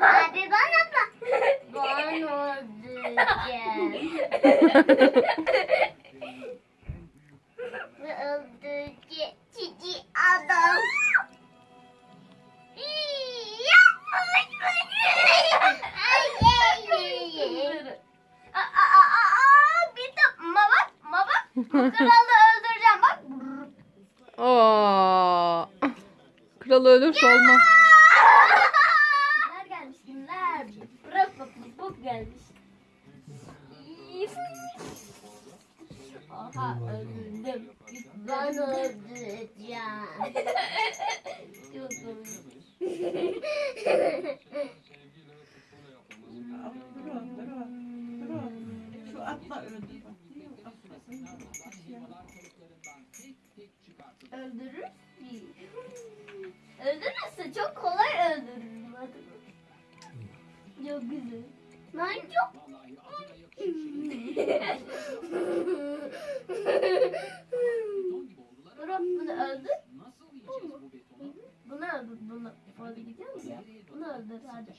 Hadi bana bak. Ben öldüreceğim. Cici adam. İyi, Yapmış beni. Ay, ay, ay. Aa, aa, aa, bir de mama mama bu kralı öldüreceğim bak. Aa. Kralı ölürse olmaz. Bak gelmiş. Aha öldürdüm. Ben öldüreceğim. Çok komik. Şu atla öldü. Öldürür mü? Öldürürse çok kolay öldürürüm. Hadi. Çok güzel. Ben çok Bırak bunu öldür. Bunu öldür. Bunu. Ya? Bunu öldür hadi.